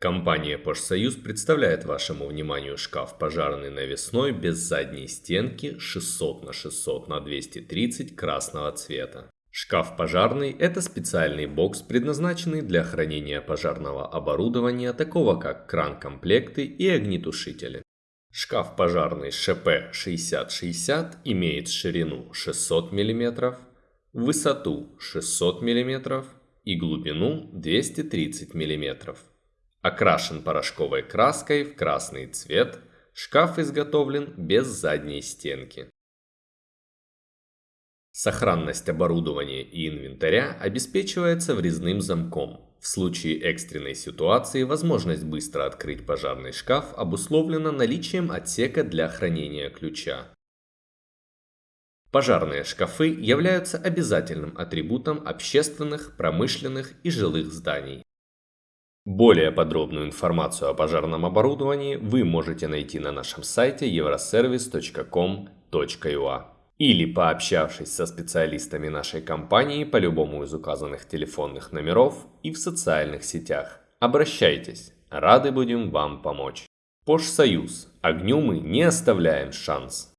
Компания «Пожсоюз» представляет вашему вниманию шкаф пожарный навесной без задней стенки 600 на 600 на 230 красного цвета. Шкаф пожарный – это специальный бокс, предназначенный для хранения пожарного оборудования, такого как кран-комплекты и огнетушители. Шкаф пожарный ШП 6060 имеет ширину 600 мм, высоту 600 мм и глубину 230 мм. Окрашен порошковой краской в красный цвет, шкаф изготовлен без задней стенки. Сохранность оборудования и инвентаря обеспечивается врезным замком. В случае экстренной ситуации возможность быстро открыть пожарный шкаф обусловлена наличием отсека для хранения ключа. Пожарные шкафы являются обязательным атрибутом общественных, промышленных и жилых зданий. Более подробную информацию о пожарном оборудовании вы можете найти на нашем сайте euroservice.com.ua или пообщавшись со специалистами нашей компании по любому из указанных телефонных номеров и в социальных сетях. Обращайтесь, рады будем вам помочь. Пожсоюз. Огню мы не оставляем шанс.